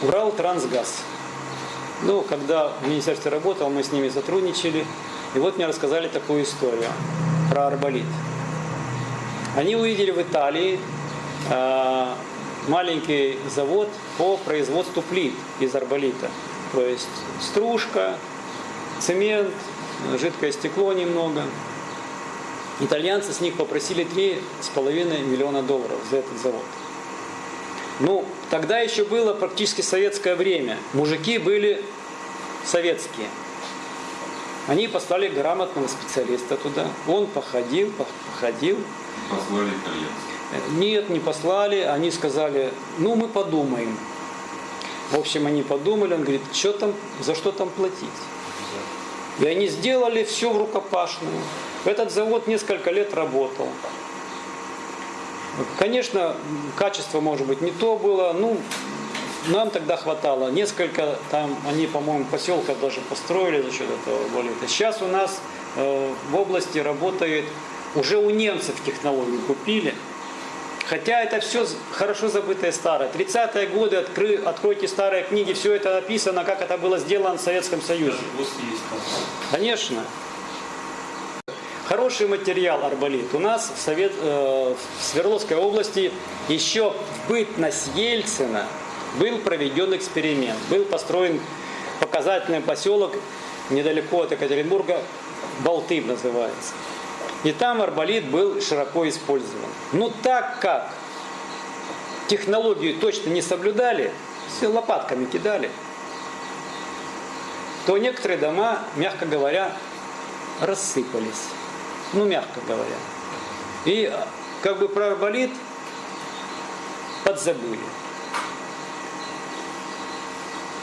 Урал Трансгаз. Ну, когда в министерстве работал, мы с ними сотрудничали. И вот мне рассказали такую историю про арболит. Они увидели в Италии э, маленький завод по производству плит из арболита. То есть стружка, цемент, жидкое стекло немного. Итальянцы с них попросили 3,5 миллиона долларов за этот завод. Ну, тогда еще было практически советское время. Мужики были советские. Они послали грамотного специалиста туда. Он походил, походил. Послали итальянцев. Нет, не послали. Они сказали, ну мы подумаем. В общем, они подумали. Он говорит, что там, за что там платить? И они сделали все в рукопашную. Этот завод несколько лет работал. Конечно, качество, может быть, не то было. Ну, нам тогда хватало. Несколько там, они, по-моему, поселков даже построили за счет этого болита. Сейчас у нас э, в области работает, уже у немцев технологию купили. Хотя это все хорошо забытое старое. 30-е годы, откры, откройте старые книги, все это написано, как это было сделано в Советском Союзе. Конечно. Хороший материал арболит. У нас в, Совет, э, в Свердловской области еще в бытность Ельцина был проведен эксперимент. Был построен показательный поселок недалеко от Екатеринбурга, Балтым называется. И там арболит был широко использован. Но так как технологию точно не соблюдали, все лопатками кидали, то некоторые дома, мягко говоря, рассыпались ну мягко говоря. И как бы про арболит подзабыли.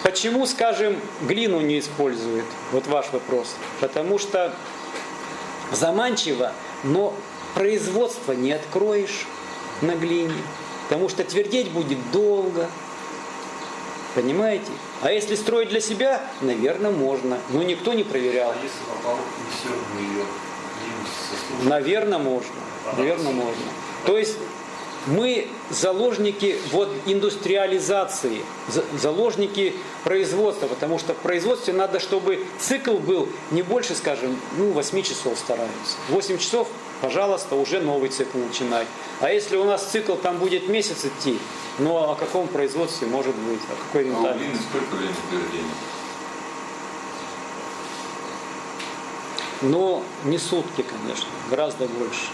Почему, скажем, глину не используют? Вот ваш вопрос. Потому что заманчиво, но производство не откроешь на глине. Потому что твердеть будет долго. Понимаете? А если строить для себя, наверное, можно. Но никто не проверял. А если попал и все, ее Наверное, можно. Наверное, можно. То есть мы заложники вот индустриализации, заложники производства, потому что в производстве надо, чтобы цикл был не больше, скажем, ну, 8 часов стараются. 8 часов, пожалуйста, уже новый цикл начинать. А если у нас цикл там будет месяц идти, ну о каком производстве может быть, о какой А у глины сколько времени но не сутки, конечно, гораздо больше.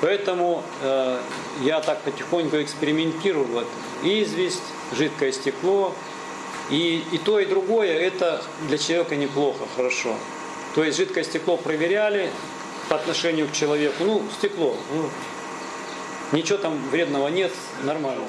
Поэтому э, я так потихоньку экспериментирую. Вот. Известь, жидкое стекло. И, и то, и другое это для человека неплохо, хорошо. То есть жидкое стекло проверяли по отношению к человеку. Ну, стекло. Ну, ничего там вредного нет, нормально.